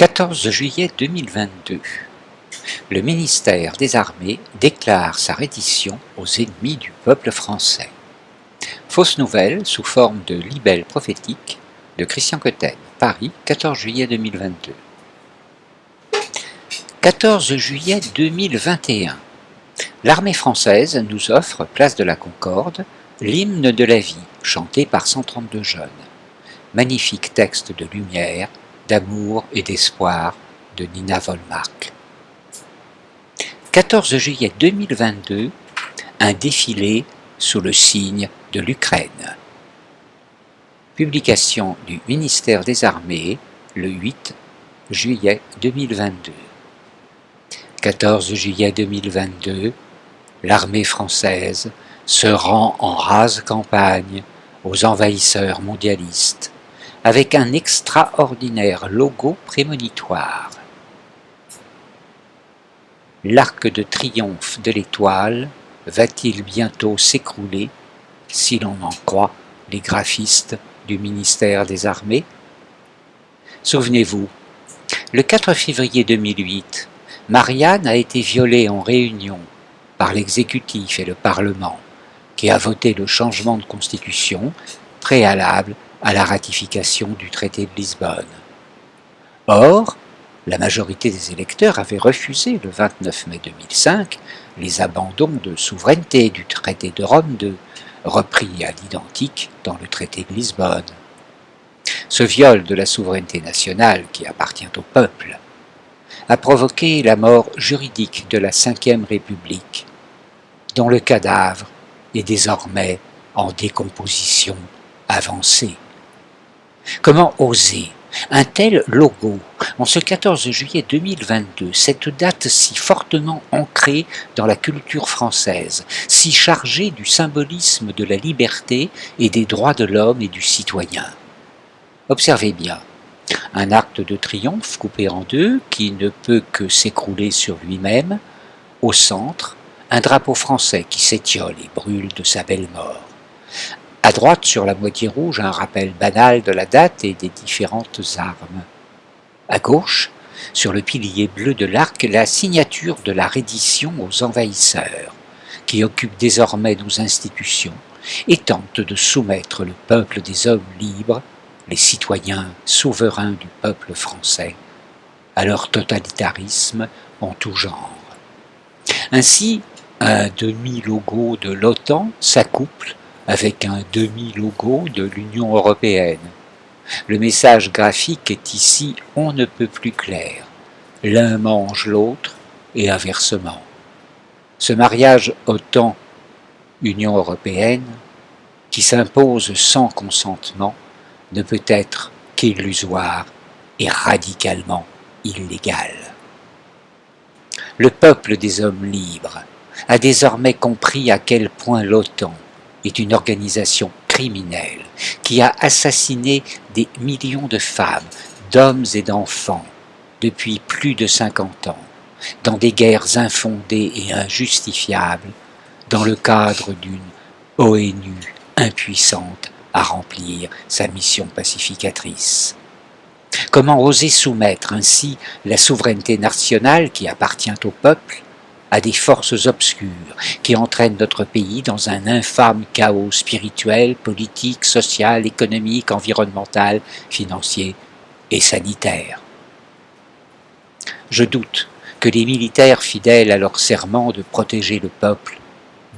14 juillet 2022 Le ministère des Armées déclare sa reddition aux ennemis du peuple français. Fausse nouvelle sous forme de libelle prophétique de Christian Cotten, Paris, 14 juillet 2022. 14 juillet 2021 L'armée française nous offre, place de la Concorde, l'hymne de la vie, chanté par 132 jeunes. Magnifique texte de lumière, d'amour et d'espoir de Nina Volmark. 14 juillet 2022, un défilé sous le signe de l'Ukraine. Publication du ministère des Armées le 8 juillet 2022. 14 juillet 2022, l'armée française se rend en rase campagne aux envahisseurs mondialistes avec un extraordinaire logo prémonitoire. L'arc de triomphe de l'étoile va-t-il bientôt s'écrouler si l'on en croit les graphistes du ministère des Armées? Souvenez-vous, le 4 février 2008, Marianne a été violée en réunion par l'exécutif et le Parlement, qui a voté le changement de constitution préalable à la ratification du traité de Lisbonne. Or, la majorité des électeurs avait refusé le 29 mai 2005 les abandons de souveraineté du traité de Rome II, repris à l'identique dans le traité de Lisbonne. Ce viol de la souveraineté nationale qui appartient au peuple a provoqué la mort juridique de la Ve République, dont le cadavre est désormais en décomposition avancée. Comment oser un tel logo en ce 14 juillet 2022, cette date si fortement ancrée dans la culture française, si chargée du symbolisme de la liberté et des droits de l'homme et du citoyen? Observez bien, un acte de triomphe coupé en deux qui ne peut que s'écrouler sur lui-même, au centre, un drapeau français qui s'étiole et brûle de sa belle mort. À droite, sur la moitié rouge, un rappel banal de la date et des différentes armes. À gauche, sur le pilier bleu de l'arc, la signature de la reddition aux envahisseurs, qui occupe désormais nos institutions et tente de soumettre le peuple des hommes libres, les citoyens souverains du peuple français, à leur totalitarisme en tout genre. Ainsi, un demi-logo de l'OTAN s'accouple avec un demi-logo de l'Union européenne. Le message graphique est ici on ne peut plus clair. L'un mange l'autre et inversement. Ce mariage OTAN-Union européenne, qui s'impose sans consentement, ne peut être qu'illusoire et radicalement illégal. Le peuple des hommes libres a désormais compris à quel point l'OTAN est une organisation criminelle qui a assassiné des millions de femmes, d'hommes et d'enfants depuis plus de 50 ans, dans des guerres infondées et injustifiables, dans le cadre d'une ONU impuissante à remplir sa mission pacificatrice. Comment oser soumettre ainsi la souveraineté nationale qui appartient au peuple à des forces obscures qui entraînent notre pays dans un infâme chaos spirituel, politique, social, économique, environnemental, financier et sanitaire. Je doute que les militaires fidèles à leur serment de protéger le peuple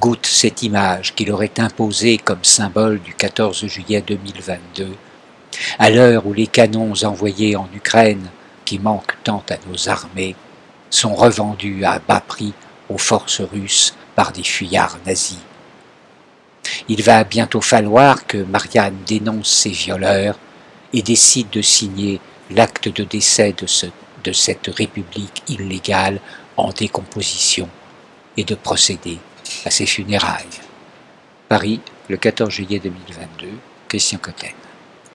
goûtent cette image qui leur est imposée comme symbole du 14 juillet 2022, à l'heure où les canons envoyés en Ukraine, qui manquent tant à nos armées, sont revendus à bas prix aux forces russes par des fuyards nazis. Il va bientôt falloir que Marianne dénonce ces violeurs et décide de signer l'acte de décès de, ce, de cette république illégale en décomposition et de procéder à ses funérailles. Paris, le 14 juillet 2022, Christian Cotten.